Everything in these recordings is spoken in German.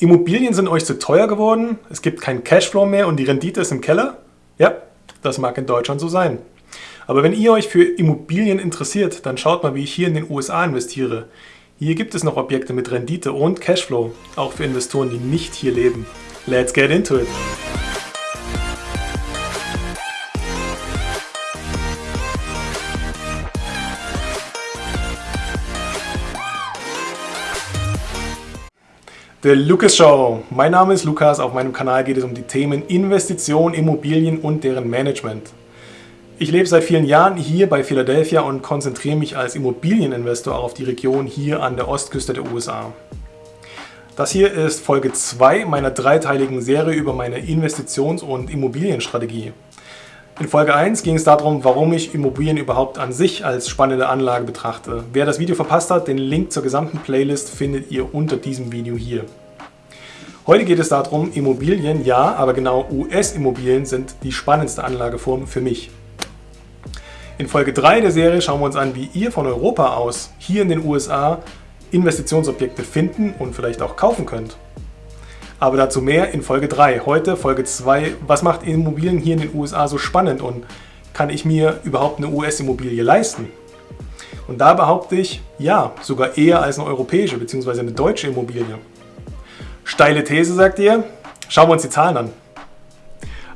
Immobilien sind euch zu teuer geworden, es gibt keinen Cashflow mehr und die Rendite ist im Keller? Ja, das mag in Deutschland so sein. Aber wenn ihr euch für Immobilien interessiert, dann schaut mal, wie ich hier in den USA investiere. Hier gibt es noch Objekte mit Rendite und Cashflow, auch für Investoren, die nicht hier leben. Let's get into it! Der Lukas Show. Mein Name ist Lukas. Auf meinem Kanal geht es um die Themen Investition, Immobilien und deren Management. Ich lebe seit vielen Jahren hier bei Philadelphia und konzentriere mich als Immobilieninvestor auf die Region hier an der Ostküste der USA. Das hier ist Folge 2 meiner dreiteiligen Serie über meine Investitions- und Immobilienstrategie. In Folge 1 ging es darum, warum ich Immobilien überhaupt an sich als spannende Anlage betrachte. Wer das Video verpasst hat, den Link zur gesamten Playlist findet ihr unter diesem Video hier. Heute geht es darum, Immobilien, ja, aber genau US-Immobilien sind die spannendste Anlageform für mich. In Folge 3 der Serie schauen wir uns an, wie ihr von Europa aus hier in den USA Investitionsobjekte finden und vielleicht auch kaufen könnt. Aber dazu mehr in Folge 3. Heute Folge 2. Was macht Immobilien hier in den USA so spannend und kann ich mir überhaupt eine US-Immobilie leisten? Und da behaupte ich, ja, sogar eher als eine europäische bzw. eine deutsche Immobilie. Steile These, sagt ihr? Schauen wir uns die Zahlen an.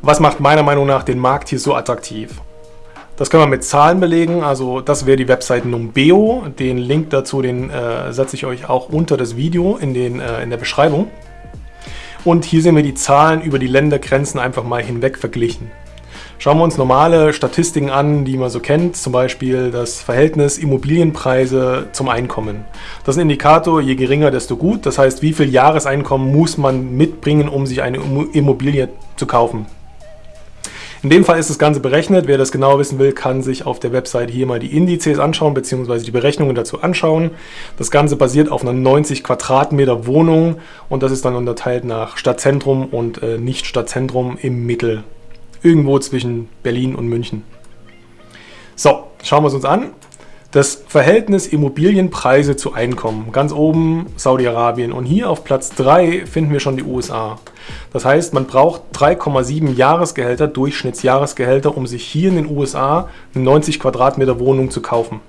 Was macht meiner Meinung nach den Markt hier so attraktiv? Das können wir mit Zahlen belegen, also das wäre die Webseite Numbeo. Den Link dazu, den äh, setze ich euch auch unter das Video in, den, äh, in der Beschreibung. Und hier sehen wir die Zahlen über die Ländergrenzen einfach mal hinweg verglichen. Schauen wir uns normale Statistiken an, die man so kennt, zum Beispiel das Verhältnis Immobilienpreise zum Einkommen. Das ist ein Indikator, je geringer, desto gut. Das heißt, wie viel Jahreseinkommen muss man mitbringen, um sich eine Immobilie zu kaufen. In dem Fall ist das Ganze berechnet. Wer das genau wissen will, kann sich auf der Website hier mal die Indizes anschauen, beziehungsweise die Berechnungen dazu anschauen. Das Ganze basiert auf einer 90 Quadratmeter Wohnung und das ist dann unterteilt nach Stadtzentrum und äh, nicht Stadtzentrum im Mittel. Irgendwo zwischen Berlin und München. So, schauen wir es uns an. Das Verhältnis Immobilienpreise zu Einkommen. Ganz oben Saudi-Arabien und hier auf Platz 3 finden wir schon die USA. Das heißt, man braucht 3,7 Jahresgehälter, Durchschnittsjahresgehälter, um sich hier in den USA eine 90 Quadratmeter Wohnung zu kaufen.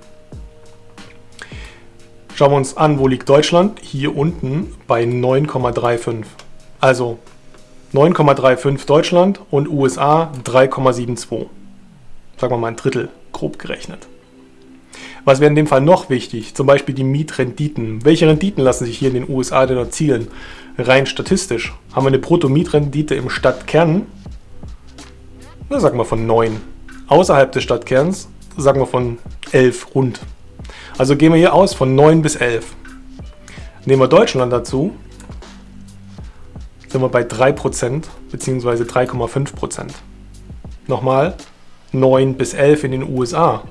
Schauen wir uns an, wo liegt Deutschland? Hier unten bei 9,35. Also 9,35 Deutschland und USA 3,72. Sagen wir mal ein Drittel, grob gerechnet. Was wäre in dem Fall noch wichtig? Zum Beispiel die Mietrenditen. Welche Renditen lassen sich hier in den USA denn erzielen? Rein statistisch haben wir eine Brutto-Mietrendite im Stadtkern, na, sagen wir von 9. Außerhalb des Stadtkerns sagen wir von 11 rund. Also gehen wir hier aus von 9 bis 11. Nehmen wir Deutschland dazu, sind wir bei 3% bzw. 3,5%. Nochmal, 9 bis 11 in den USA,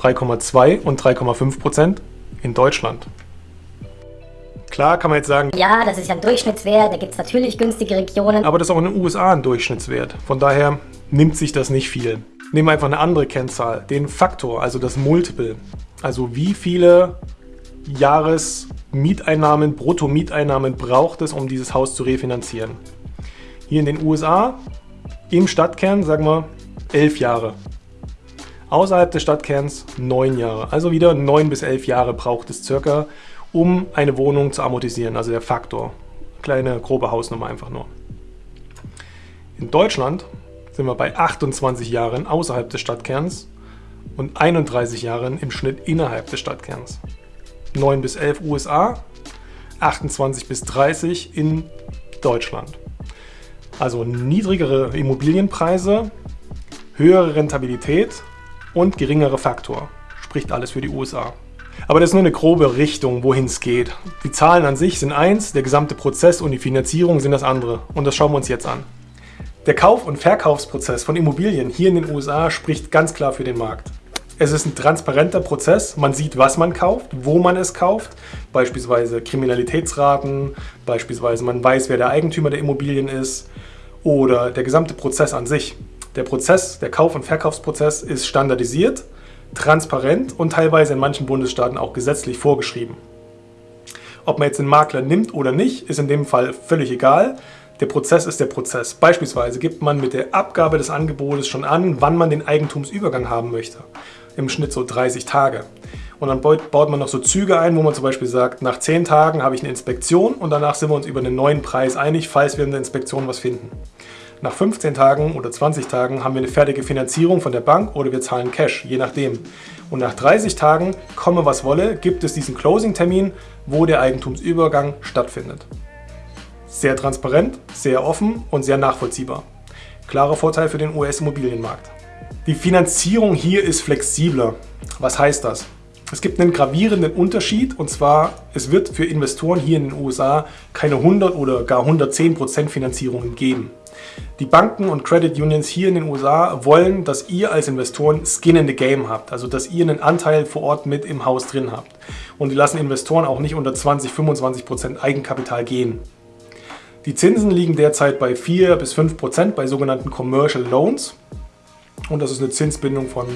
3,2 und 3,5% in Deutschland. Klar kann man jetzt sagen, ja, das ist ja ein Durchschnittswert, da gibt es natürlich günstige Regionen. Aber das ist auch in den USA ein Durchschnittswert. Von daher nimmt sich das nicht viel. Nehmen wir einfach eine andere Kennzahl, den Faktor, also das Multiple. Also wie viele Jahresmieteinnahmen, Brutto-Mieteinnahmen braucht es, um dieses Haus zu refinanzieren. Hier in den USA, im Stadtkern, sagen wir, elf Jahre. Außerhalb des Stadtkerns neun Jahre. Also wieder neun bis elf Jahre braucht es circa, um eine Wohnung zu amortisieren, also der Faktor. Kleine grobe Hausnummer einfach nur. In Deutschland sind wir bei 28 Jahren außerhalb des Stadtkerns und 31 Jahren im Schnitt innerhalb des Stadtkerns. 9 bis 11 USA, 28 bis 30 in Deutschland. Also niedrigere Immobilienpreise, höhere Rentabilität und geringere Faktor. Spricht alles für die USA. Aber das ist nur eine grobe Richtung, wohin es geht. Die Zahlen an sich sind eins, der gesamte Prozess und die Finanzierung sind das andere. Und das schauen wir uns jetzt an. Der Kauf- und Verkaufsprozess von Immobilien hier in den USA spricht ganz klar für den Markt. Es ist ein transparenter Prozess. Man sieht, was man kauft, wo man es kauft. Beispielsweise Kriminalitätsraten, beispielsweise man weiß, wer der Eigentümer der Immobilien ist oder der gesamte Prozess an sich. Der Prozess, der Kauf- und Verkaufsprozess ist standardisiert transparent und teilweise in manchen Bundesstaaten auch gesetzlich vorgeschrieben. Ob man jetzt den Makler nimmt oder nicht, ist in dem Fall völlig egal. Der Prozess ist der Prozess. Beispielsweise gibt man mit der Abgabe des Angebotes schon an, wann man den Eigentumsübergang haben möchte. Im Schnitt so 30 Tage. Und dann baut man noch so Züge ein, wo man zum Beispiel sagt, nach 10 Tagen habe ich eine Inspektion und danach sind wir uns über einen neuen Preis einig, falls wir in der Inspektion was finden. Nach 15 Tagen oder 20 Tagen haben wir eine fertige Finanzierung von der Bank oder wir zahlen Cash, je nachdem. Und nach 30 Tagen, komme was wolle, gibt es diesen Closing-Termin, wo der Eigentumsübergang stattfindet. Sehr transparent, sehr offen und sehr nachvollziehbar. Klarer Vorteil für den US-Immobilienmarkt. Die Finanzierung hier ist flexibler. Was heißt das? Es gibt einen gravierenden Unterschied und zwar, es wird für Investoren hier in den USA keine 100 oder gar 110% Finanzierungen geben. Die Banken und Credit Unions hier in den USA wollen, dass ihr als Investoren Skin in the Game habt, also dass ihr einen Anteil vor Ort mit im Haus drin habt. Und die lassen Investoren auch nicht unter 20-25% Eigenkapital gehen. Die Zinsen liegen derzeit bei 4 bis 5 Prozent bei sogenannten Commercial Loans. Und das ist eine Zinsbindung von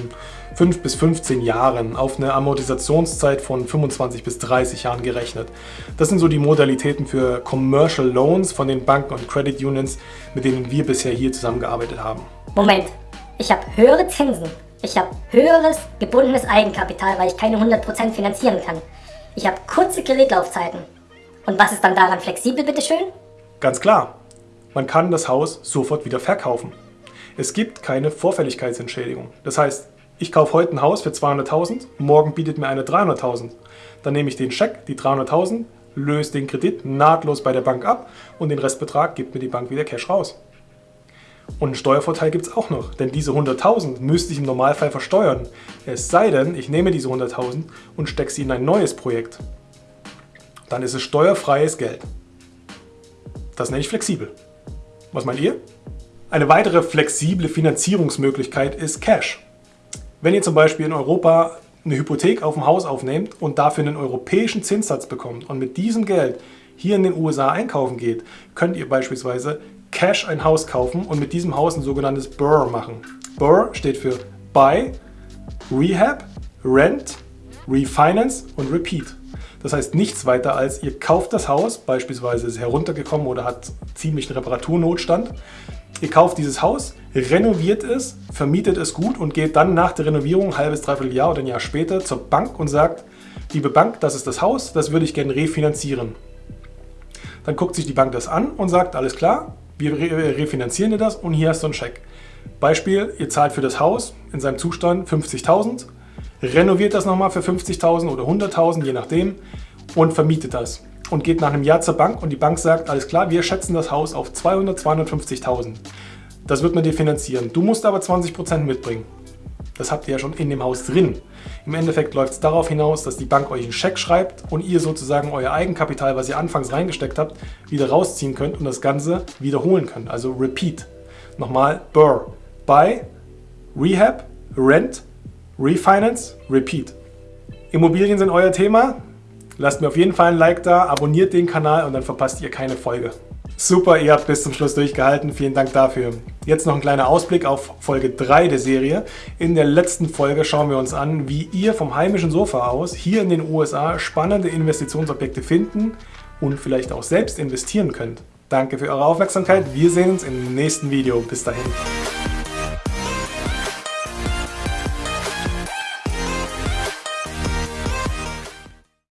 5 bis 15 Jahren auf eine Amortisationszeit von 25 bis 30 Jahren gerechnet. Das sind so die Modalitäten für Commercial Loans von den Banken und Credit Unions, mit denen wir bisher hier zusammengearbeitet haben. Moment, ich habe höhere Zinsen. Ich habe höheres gebundenes Eigenkapital, weil ich keine 100% finanzieren kann. Ich habe kurze Kreditlaufzeiten. Und was ist dann daran flexibel, bitteschön? Ganz klar, man kann das Haus sofort wieder verkaufen. Es gibt keine Vorfälligkeitsentschädigung. Das heißt, ich kaufe heute ein Haus für 200.000, morgen bietet mir eine 300.000. Dann nehme ich den Scheck, die 300.000, löse den Kredit nahtlos bei der Bank ab und den Restbetrag gibt mir die Bank wieder Cash raus. Und einen Steuervorteil gibt es auch noch, denn diese 100.000 müsste ich im Normalfall versteuern. Es sei denn, ich nehme diese 100.000 und stecke sie in ein neues Projekt. Dann ist es steuerfreies Geld. Das nenne ich flexibel. Was meint ihr? Eine weitere flexible Finanzierungsmöglichkeit ist Cash. Wenn ihr zum Beispiel in Europa eine Hypothek auf dem Haus aufnehmt und dafür einen europäischen Zinssatz bekommt und mit diesem Geld hier in den USA einkaufen geht, könnt ihr beispielsweise Cash ein Haus kaufen und mit diesem Haus ein sogenanntes BURR machen. BURR steht für Buy, Rehab, Rent, Refinance und Repeat. Das heißt nichts weiter als, ihr kauft das Haus, beispielsweise ist es heruntergekommen oder hat ziemlich einen Reparaturnotstand. Ihr kauft dieses Haus, renoviert es, vermietet es gut und geht dann nach der Renovierung ein halbes, dreiviertel Jahr oder ein Jahr später zur Bank und sagt, liebe Bank, das ist das Haus, das würde ich gerne refinanzieren. Dann guckt sich die Bank das an und sagt, alles klar, wir refinanzieren dir das und hier hast du einen Scheck. Beispiel, ihr zahlt für das Haus in seinem Zustand 50.000, renoviert das nochmal für 50.000 oder 100.000, je nachdem, und vermietet das. Und geht nach einem Jahr zur Bank und die Bank sagt, alles klar, wir schätzen das Haus auf 200, 250.000. Das wird man dir finanzieren. Du musst aber 20% mitbringen. Das habt ihr ja schon in dem Haus drin. Im Endeffekt läuft es darauf hinaus, dass die Bank euch einen Scheck schreibt und ihr sozusagen euer Eigenkapital, was ihr anfangs reingesteckt habt, wieder rausziehen könnt und das Ganze wiederholen könnt. Also Repeat. Nochmal BURR. Buy, Rehab, Rent, Refinance, Repeat. Immobilien sind euer Thema? Lasst mir auf jeden Fall ein Like da, abonniert den Kanal und dann verpasst ihr keine Folge. Super, ihr habt bis zum Schluss durchgehalten. Vielen Dank dafür. Jetzt noch ein kleiner Ausblick auf Folge 3 der Serie. In der letzten Folge schauen wir uns an, wie ihr vom heimischen Sofa aus hier in den USA spannende Investitionsobjekte finden und vielleicht auch selbst investieren könnt. Danke für eure Aufmerksamkeit. Wir sehen uns im nächsten Video. Bis dahin.